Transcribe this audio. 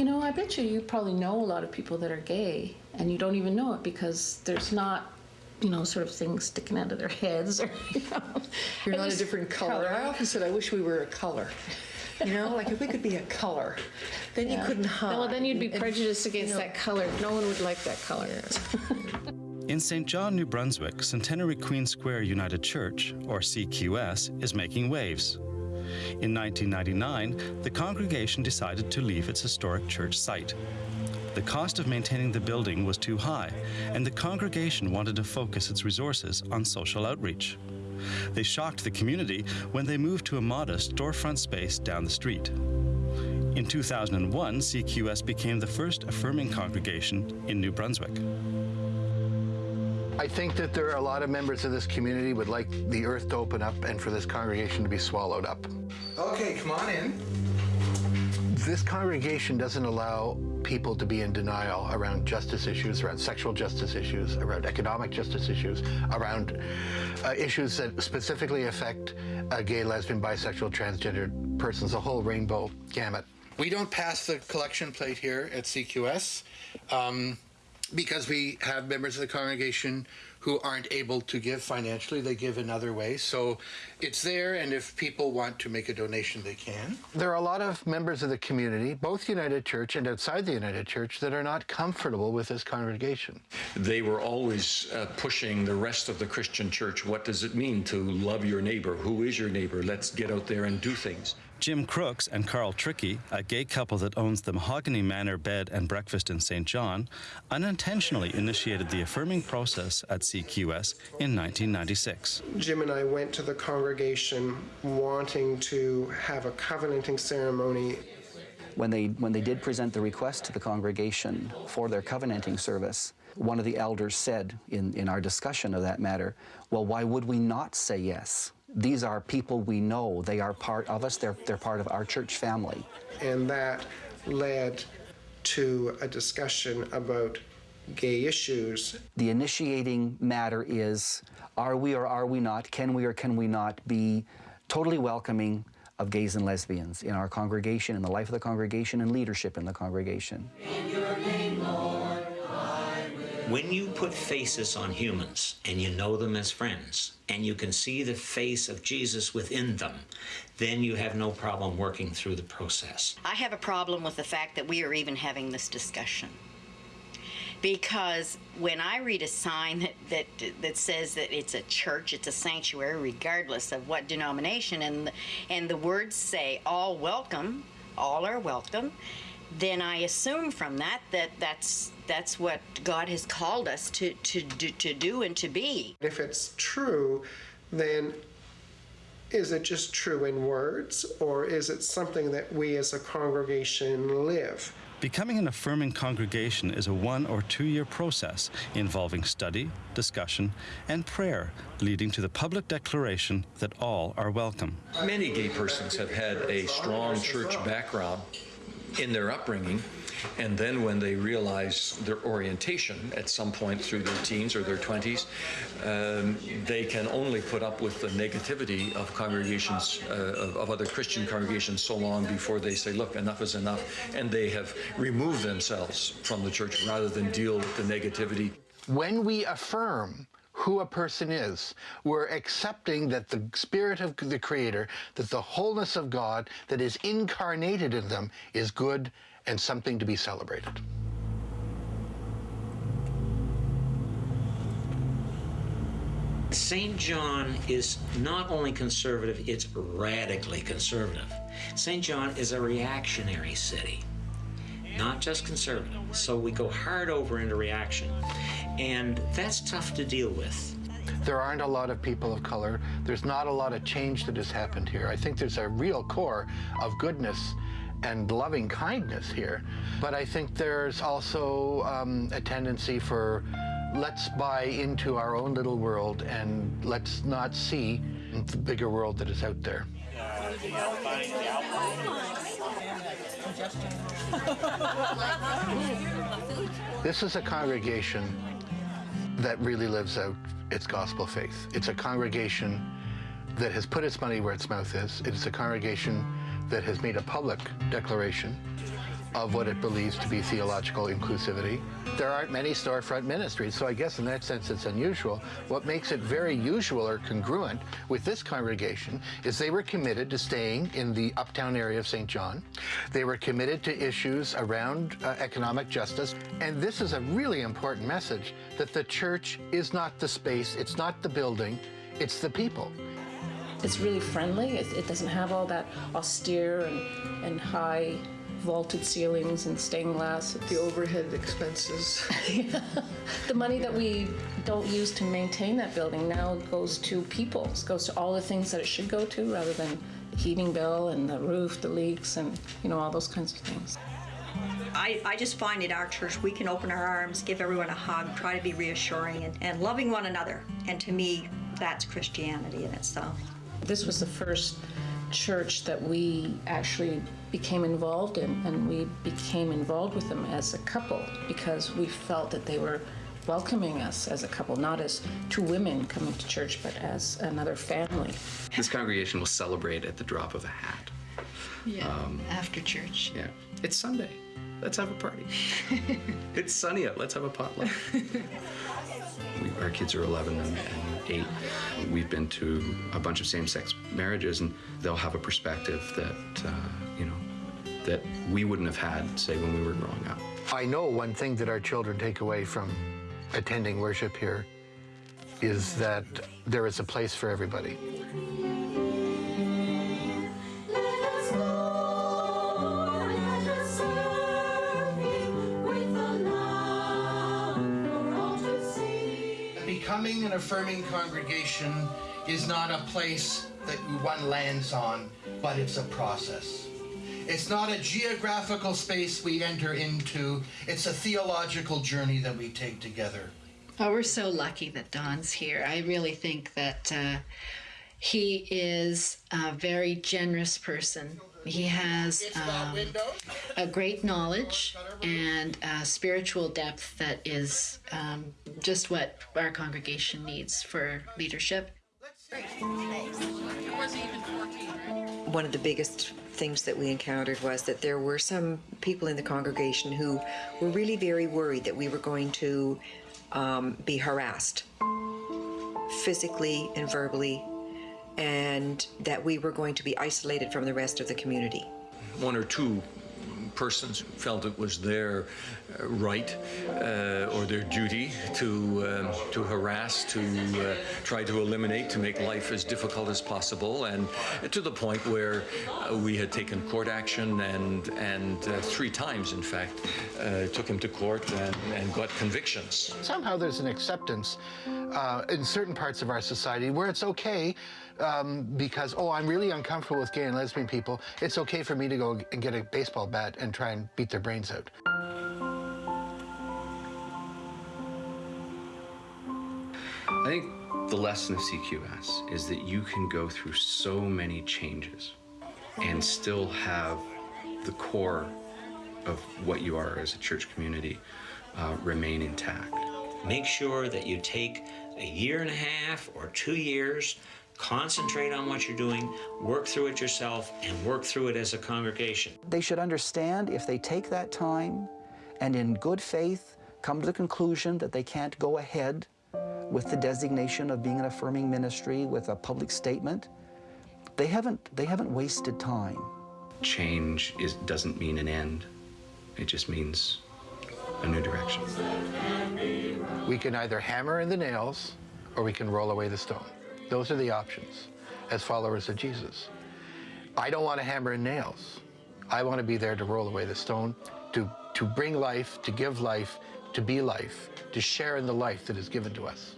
You know, I bet you you probably know a lot of people that are gay and you don't even know it because there's not, you know, sort of things sticking out of their heads or, you know. You're not a different color. I often said, I wish we were a color. You know, like if we could be a color, then you couldn't hide. Well, then you'd be And- prejudiced against that color. No one would like that color. In St. John, New Brunswick, Centenary Queen Square United Church, or CQS, is making waves. In 1999, the congregation decided to leave its historic church site. The cost of maintaining the building was too high, and the congregation wanted to focus its resources on social outreach. They shocked the community when they moved to a modest storefront space down the street. In 2001, CQS became the first affirming congregation in New Brunswick. I think that there are a lot of members of this community would like the earth to open up and for this congregation to be swallowed up. Okay, come on in. This congregation doesn't allow people to be in denial around justice issues, around sexual justice issues, around economic justice issues, around uh, issues that specifically affect uh, gay, lesbian, bisexual, transgendered persons, a whole rainbow gamut. We don't pass the collection plate here at CQS. Um, because we have members of the congregation who aren't able to give financially, they give in other ways. So it's there, and if people want to make a donation, they can. There are a lot of members of the community, both United Church and outside the United Church, that are not comfortable with this congregation. They were always uh, pushing the rest of the Christian church. What does it mean to love your neighbor? Who is your neighbor? Let's get out there and do things. Jim Crooks and Carl Tricky, a gay couple that owns the Mahogany Manor Bed and Breakfast in St. John, unintentionally initiated the affirming process at CQS in 1996. Jim and I went to the congregation wanting to have a covenanting ceremony. When they, when they did present the request to the congregation for their covenanting service, one of the elders said in, in our discussion of that matter, well, why would we not say yes? These are people we know. They are part of us. They're, they're part of our church family. And that led to a discussion about gay issues. The initiating matter is are we or are we not, can we or can we not be totally welcoming of gays and lesbians in our congregation, in the life of the congregation, and leadership in the congregation. When you put faces on humans and you know them as friends and you can see the face of Jesus within them, then you have no problem working through the process. I have a problem with the fact that we are even having this discussion. Because when I read a sign that, that that says that it's a church, it's a sanctuary, regardless of what denomination, and and the words say all welcome, all are welcome, then I assume from that that that's that's what God has called us to to do, to do and to be. If it's true, then is it just true in words, or is it something that we as a congregation live? Becoming an affirming congregation is a one or two year process involving study, discussion, and prayer, leading to the public declaration that all are welcome. Many gay persons have had a strong church background in their upbringing, and then when they realize their orientation at some point through their teens or their 20s, um, they can only put up with the negativity of congregations, uh, of, of other Christian congregations, so long before they say, look, enough is enough, and they have removed themselves from the church rather than deal with the negativity. When we affirm who a person is, we're accepting that the spirit of the Creator, that the wholeness of God that is incarnated in them is good and something to be celebrated. St. John is not only conservative, it's radically conservative. St. John is a reactionary city, not just conservative. So we go hard over into reaction, and that's tough to deal with. There aren't a lot of people of color. There's not a lot of change that has happened here. I think there's a real core of goodness and loving kindness here. But I think there's also um, a tendency for let's buy into our own little world and let's not see the bigger world that is out there. This is a congregation that really lives out its gospel faith. It's a congregation that has put its money where its mouth is. It's a congregation that has made a public declaration of what it believes to be theological inclusivity. There aren't many storefront ministries, so I guess in that sense it's unusual. What makes it very usual or congruent with this congregation is they were committed to staying in the uptown area of St. John. They were committed to issues around uh, economic justice. And this is a really important message that the church is not the space, it's not the building, it's the people. It's really friendly. It, it doesn't have all that austere and, and high vaulted ceilings and stained glass. The overhead expenses. The money that we don't use to maintain that building now goes to people. It goes to all the things that it should go to rather than the heating bill and the roof, the leaks, and you know all those kinds of things. I, I just find in our church we can open our arms, give everyone a hug, try to be reassuring and, and loving one another. And to me, that's Christianity in itself. This was the first church that we actually became involved in, and we became involved with them as a couple because we felt that they were welcoming us as a couple, not as two women coming to church, but as another family. This congregation will celebrate at the drop of a hat. Yeah. Um, After church. Yeah. It's Sunday. Let's have a party. it's sunny out. Let's have a potluck. we, our kids are 11 and, and 8. We've been to a bunch of same-sex marriages, and they'll have a perspective that, uh, you know, that we wouldn't have had, say, when we were growing up. I know one thing that our children take away from attending worship here is that there is a place for everybody. Becoming an affirming congregation is not a place that one lands on, but it's a process. It's not a geographical space we enter into, it's a theological journey that we take together. Oh, we're so lucky that Don's here. I really think that uh, he is a very generous person. He has um, a great knowledge and a spiritual depth that is um, just what our congregation needs for leadership. One of the biggest things that we encountered was that there were some people in the congregation who were really very worried that we were going to um, be harassed physically and verbally, and that we were going to be isolated from the rest of the community. One or two persons felt it was their uh, right uh, or their duty to um, to harass, to uh, try to eliminate, to make life as difficult as possible, and to the point where uh, we had taken court action and and uh, three times, in fact, uh, took him to court and, and got convictions. Somehow there's an acceptance uh, in certain parts of our society where it's okay um, because, oh, I'm really uncomfortable with gay and lesbian people. It's okay for me to go and get a baseball bat and try and beat their brains out. I think the lesson of CQS is that you can go through so many changes and still have the core of what you are as a church community uh, remain intact. Make sure that you take a year and a half or two years, concentrate on what you're doing, work through it yourself, and work through it as a congregation. They should understand if they take that time and in good faith come to the conclusion that they can't go ahead with the designation of being an affirming ministry with a public statement, they haven't, they haven't wasted time. Change is, doesn't mean an end. It just means a new direction. We can either hammer in the nails or we can roll away the stone. Those are the options as followers of Jesus. I don't want to hammer in nails. I want to be there to roll away the stone, to, to bring life, to give life, to be life, to share in the life that is given to us.